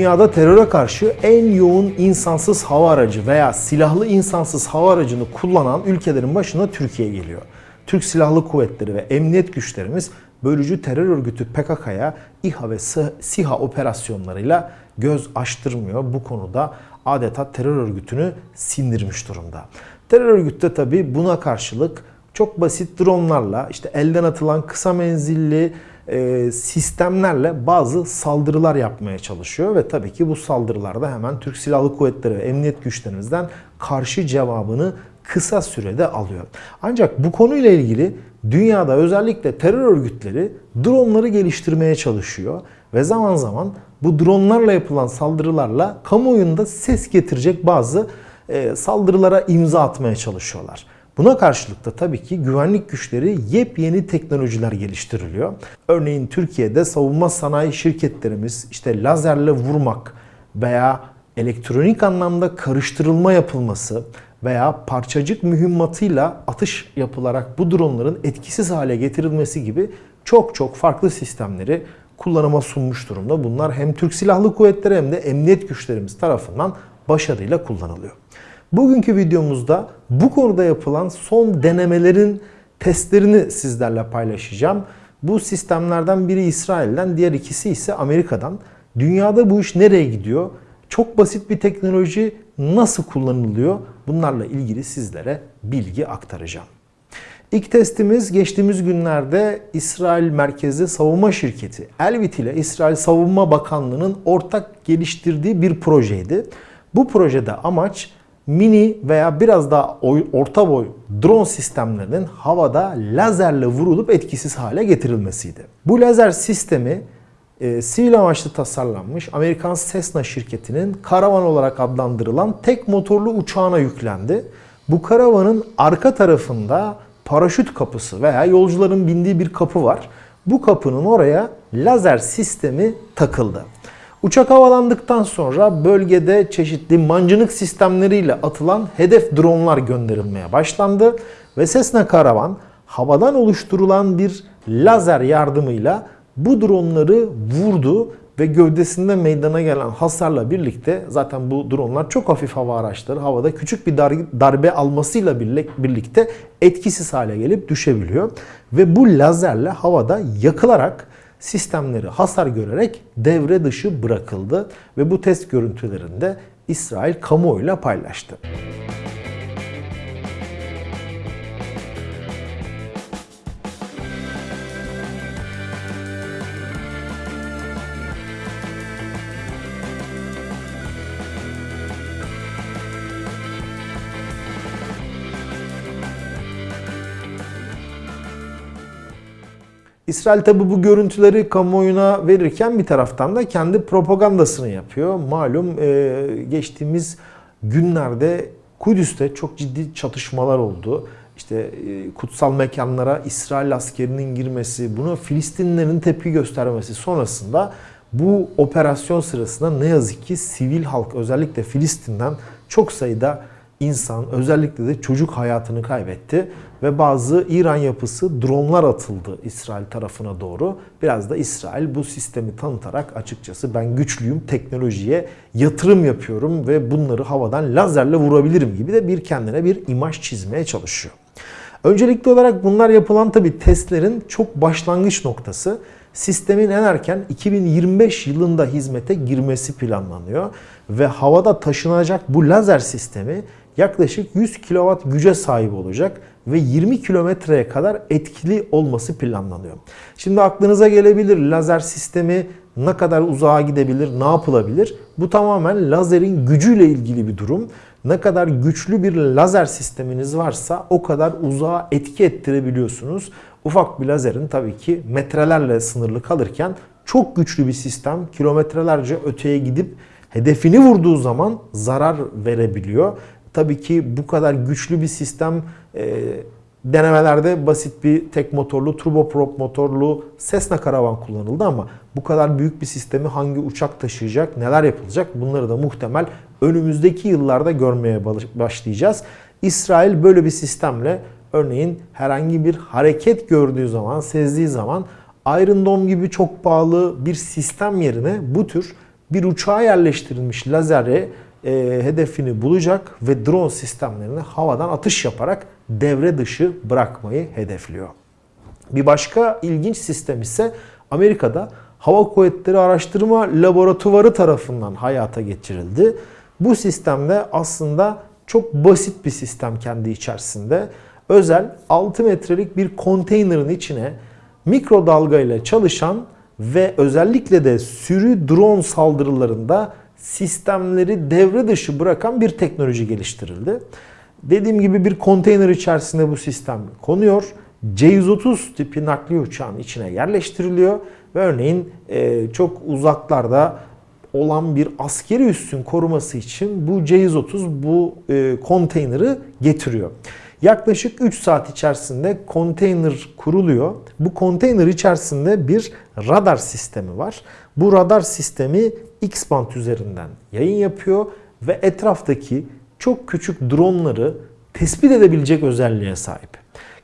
dünyada teröre karşı en yoğun insansız hava aracı veya silahlı insansız hava aracını kullanan ülkelerin başına Türkiye geliyor. Türk Silahlı Kuvvetleri ve emniyet güçlerimiz bölücü terör örgütü PKK'ya İHA ve SİHA operasyonlarıyla göz açtırmıyor. Bu konuda adeta terör örgütünü sindirmiş durumda. Terör örgütü de tabi buna karşılık çok basit dronlarla işte elden atılan kısa menzilli e, sistemlerle bazı saldırılar yapmaya çalışıyor ve tabii ki bu saldırılarda hemen Türk Silahlı Kuvvetleri ve emniyet güçlerimizden karşı cevabını kısa sürede alıyor. Ancak bu konuyla ilgili dünyada özellikle terör örgütleri dronları geliştirmeye çalışıyor ve zaman zaman bu dronlarla yapılan saldırılarla kamuoyunda ses getirecek bazı e, saldırılara imza atmaya çalışıyorlar. Buna karşılık da tabii ki güvenlik güçleri yepyeni teknolojiler geliştiriliyor. Örneğin Türkiye'de savunma sanayi şirketlerimiz işte lazerle vurmak veya elektronik anlamda karıştırılma yapılması veya parçacık mühimmatıyla atış yapılarak bu dronların etkisiz hale getirilmesi gibi çok çok farklı sistemleri kullanıma sunmuş durumda. Bunlar hem Türk Silahlı Kuvvetleri hem de emniyet güçlerimiz tarafından başarıyla kullanılıyor. Bugünkü videomuzda bu konuda yapılan son denemelerin testlerini sizlerle paylaşacağım. Bu sistemlerden biri İsrail'den, diğer ikisi ise Amerika'dan. Dünyada bu iş nereye gidiyor? Çok basit bir teknoloji nasıl kullanılıyor? Bunlarla ilgili sizlere bilgi aktaracağım. İlk testimiz geçtiğimiz günlerde İsrail merkezli savunma şirketi Elbit ile İsrail Savunma Bakanlığı'nın ortak geliştirdiği bir projeydi. Bu projede amaç mini veya biraz daha orta boy drone sistemlerinin havada lazerle vurulup etkisiz hale getirilmesiydi. Bu lazer sistemi e, sivil amaçlı tasarlanmış Amerikan Cessna şirketinin karavan olarak adlandırılan tek motorlu uçağına yüklendi. Bu karavanın arka tarafında paraşüt kapısı veya yolcuların bindiği bir kapı var. Bu kapının oraya lazer sistemi takıldı. Uçak havalandıktan sonra bölgede çeşitli mancınık sistemleriyle atılan hedef dronlar gönderilmeye başlandı ve Cessna Karavan havadan oluşturulan bir lazer yardımıyla bu dronları vurdu ve gövdesinde meydana gelen hasarla birlikte zaten bu dronlar çok hafif hava araçları havada küçük bir darbe almasıyla birlikte etkisiz hale gelip düşebiliyor. Ve bu lazerle havada yakılarak sistemleri hasar görerek devre dışı bırakıldı ve bu test görüntülerinde İsrail kamuoyuyla paylaştı. İsrail tabi bu görüntüleri kamuoyuna verirken bir taraftan da kendi propagandasını yapıyor. Malum e, geçtiğimiz günlerde Kudüs'te çok ciddi çatışmalar oldu. İşte e, kutsal mekanlara İsrail askerinin girmesi, buna Filistinlilerin tepki göstermesi sonrasında bu operasyon sırasında ne yazık ki sivil halk özellikle Filistin'den çok sayıda insan özellikle de çocuk hayatını kaybetti ve bazı İran yapısı dronlar atıldı İsrail tarafına doğru. Biraz da İsrail bu sistemi tanıtarak açıkçası ben güçlüyüm, teknolojiye yatırım yapıyorum ve bunları havadan lazerle vurabilirim gibi de bir kendine bir imaj çizmeye çalışıyor. Öncelikli olarak bunlar yapılan tabi testlerin çok başlangıç noktası. Sistemin en erken 2025 yılında hizmete girmesi planlanıyor ve havada taşınacak bu lazer sistemi yaklaşık 100 kW güce sahip olacak ve 20 kilometreye kadar etkili olması planlanıyor. Şimdi aklınıza gelebilir lazer sistemi ne kadar uzağa gidebilir, ne yapılabilir? Bu tamamen lazerin gücüyle ilgili bir durum. Ne kadar güçlü bir lazer sisteminiz varsa o kadar uzağa etki ettirebiliyorsunuz. Ufak bir lazerin tabii ki metrelerle sınırlı kalırken çok güçlü bir sistem kilometrelerce öteye gidip hedefini vurduğu zaman zarar verebiliyor. Tabii ki bu kadar güçlü bir sistem e, denemelerde basit bir tek motorlu, turboprop motorlu Cessna karavan kullanıldı ama bu kadar büyük bir sistemi hangi uçak taşıyacak, neler yapılacak bunları da muhtemel önümüzdeki yıllarda görmeye başlayacağız. İsrail böyle bir sistemle örneğin herhangi bir hareket gördüğü zaman, sezdiği zaman Iron Dome gibi çok pahalı bir sistem yerine bu tür bir uçağa yerleştirilmiş lazeri e, hedefini bulacak ve drone sistemlerini havadan atış yaparak devre dışı bırakmayı hedefliyor. Bir başka ilginç sistem ise Amerika'da Hava Kuvvetleri Araştırma Laboratuvarı tarafından hayata geçirildi. Bu sistemde aslında çok basit bir sistem kendi içerisinde. Özel 6 metrelik bir konteynerin içine mikrodalga ile çalışan ve özellikle de sürü drone saldırılarında sistemleri devre dışı bırakan bir teknoloji geliştirildi. Dediğim gibi bir konteyner içerisinde bu sistem konuyor. C-130 tipi nakliye uçağın içine yerleştiriliyor ve örneğin e, çok uzaklarda olan bir askeri üssün koruması için bu C-130 bu e, konteyneri getiriyor. Yaklaşık 3 saat içerisinde konteyner kuruluyor. Bu konteyner içerisinde bir radar sistemi var. Bu radar sistemi X-band üzerinden yayın yapıyor ve etraftaki çok küçük dronları tespit edebilecek özelliğe sahip.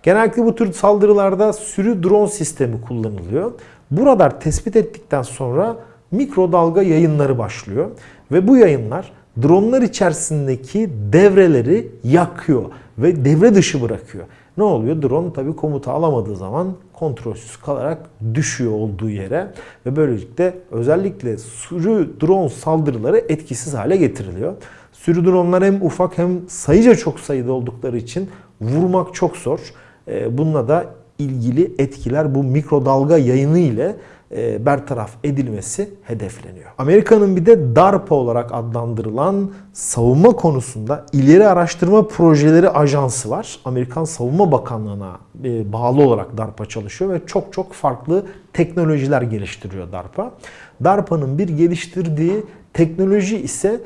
Genellikle bu tür saldırılarda sürü drone sistemi kullanılıyor. Bu radar tespit ettikten sonra mikrodalga yayınları başlıyor ve bu yayınlar dronlar içerisindeki devreleri yakıyor ve devre dışı bırakıyor. Ne oluyor? Drone tabi komuta alamadığı zaman kontrolsüz kalarak düşüyor olduğu yere ve böylelikle özellikle sürü drone saldırıları etkisiz hale getiriliyor. Sürü dronlar hem ufak hem sayıca çok sayıda oldukları için vurmak çok zor. Ee, bununla da ilgili etkiler bu mikrodalga yayını ile e, bertaraf edilmesi hedefleniyor. Amerika'nın bir de DARPA olarak adlandırılan savunma konusunda ileri araştırma projeleri ajansı var. Amerikan Savunma Bakanlığı'na e, bağlı olarak DARPA çalışıyor ve çok çok farklı teknolojiler geliştiriyor DARPA. DARPA'nın bir geliştirdiği teknoloji ise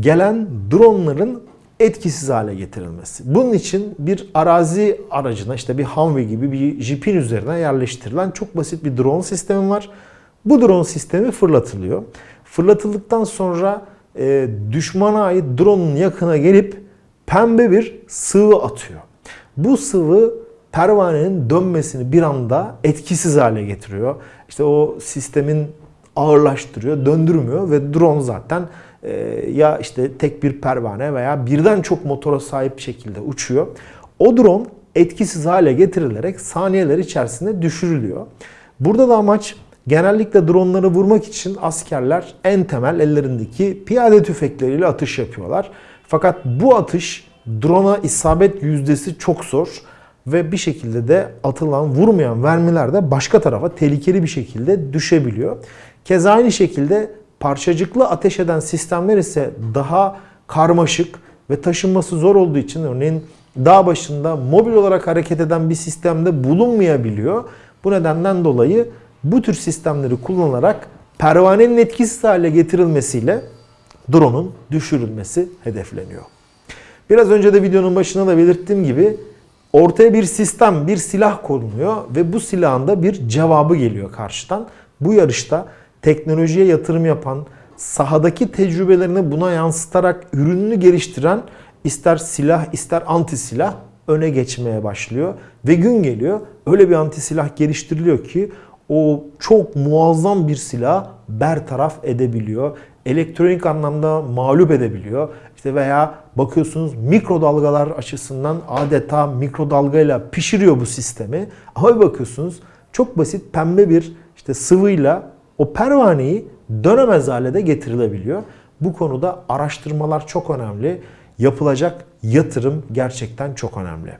gelen dronların etkisiz hale getirilmesi. Bunun için bir arazi aracına işte bir Humvee gibi bir jipin üzerine yerleştirilen çok basit bir drone sistemi var. Bu drone sistemi fırlatılıyor. Fırlatıldıktan sonra e, düşmana ait drone'un yakına gelip pembe bir sıvı atıyor. Bu sıvı pervanenin dönmesini bir anda etkisiz hale getiriyor. İşte o sistemin ağırlaştırıyor, döndürmüyor ve drone zaten ya işte tek bir pervane veya birden çok motora sahip şekilde uçuyor. O drone etkisiz hale getirilerek saniyeler içerisinde düşürülüyor. Burada da amaç genellikle dronları vurmak için askerler en temel ellerindeki piyade tüfekleriyle atış yapıyorlar. Fakat bu atış drone'a isabet yüzdesi çok zor ve bir şekilde de atılan vurmayan mermiler de başka tarafa tehlikeli bir şekilde düşebiliyor. Keza aynı şekilde parçacıklı ateş eden sistemler ise daha karmaşık ve taşınması zor olduğu için örneğin dağ başında mobil olarak hareket eden bir sistemde bulunmayabiliyor. Bu nedenden dolayı bu tür sistemleri kullanarak pervanenin etkisiz hale getirilmesiyle drone'un düşürülmesi hedefleniyor. Biraz önce de videonun başında da belirttiğim gibi ortaya bir sistem, bir silah konuluyor ve bu silahın da bir cevabı geliyor karşıdan. Bu yarışta teknolojiye yatırım yapan, sahadaki tecrübelerini buna yansıtarak ürününü geliştiren ister silah ister anti silah öne geçmeye başlıyor. Ve gün geliyor öyle bir anti silah geliştiriliyor ki o çok muazzam bir silah bertaraf edebiliyor. Elektronik anlamda mağlup edebiliyor. İşte veya bakıyorsunuz mikrodalgalar açısından adeta mikrodalgayla pişiriyor bu sistemi. Ama bakıyorsunuz çok basit pembe bir işte sıvıyla o pervaneyi dönemez hale de getirilebiliyor. Bu konuda araştırmalar çok önemli. Yapılacak yatırım gerçekten çok önemli.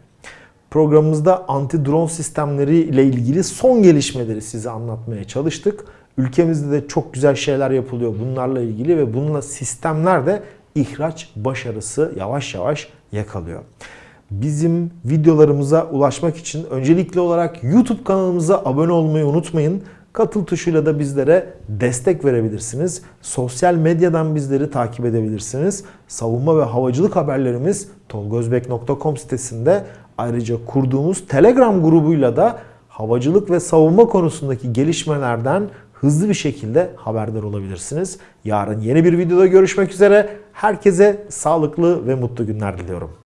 Programımızda anti drone sistemleri ile ilgili son gelişmeleri size anlatmaya çalıştık. Ülkemizde de çok güzel şeyler yapılıyor bunlarla ilgili ve bununla sistemler de ihraç başarısı yavaş yavaş yakalıyor. Bizim videolarımıza ulaşmak için öncelikli olarak YouTube kanalımıza abone olmayı unutmayın. Katıl tuşuyla da bizlere destek verebilirsiniz. Sosyal medyadan bizleri takip edebilirsiniz. Savunma ve havacılık haberlerimiz tolgozbek.com sitesinde ayrıca kurduğumuz Telegram grubuyla da havacılık ve savunma konusundaki gelişmelerden hızlı bir şekilde haberdar olabilirsiniz. Yarın yeni bir videoda görüşmek üzere. Herkese sağlıklı ve mutlu günler diliyorum.